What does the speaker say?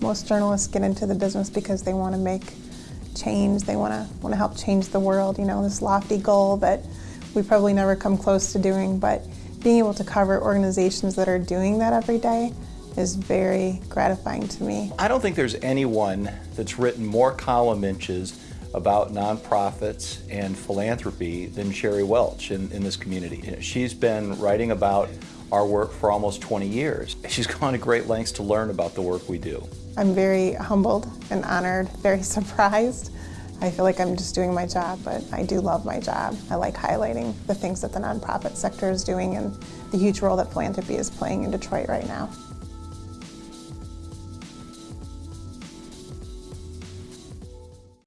Most journalists get into the business because they want to make change. They want to want to help change the world. You know, this lofty goal that we probably never come close to doing, but being able to cover organizations that are doing that every day is very gratifying to me. I don't think there's anyone that's written more column inches about nonprofits and philanthropy than Sherri Welch in, in this community. You know, she's been writing about our work for almost 20 years. She's gone to great lengths to learn about the work we do. I'm very humbled and honored, very surprised. I feel like I'm just doing my job, but I do love my job. I like highlighting the things that the nonprofit sector is doing and the huge role that philanthropy is playing in Detroit right now.